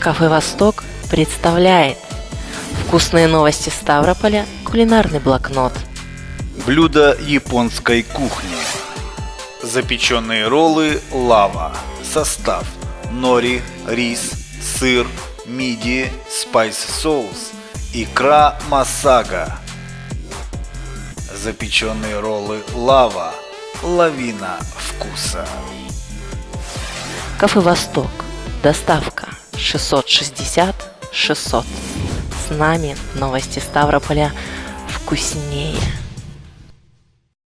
Кафе «Восток» представляет Вкусные новости Ставрополя, кулинарный блокнот. Блюдо японской кухни. Запеченные роллы лава Состав Нори, рис, сыр, мидии, спайс-соус Икра масага. Запеченные роллы лава Лавина вкуса. Кафе «Восток» Доставка 660 600 С нами новости Ставрополя вкуснее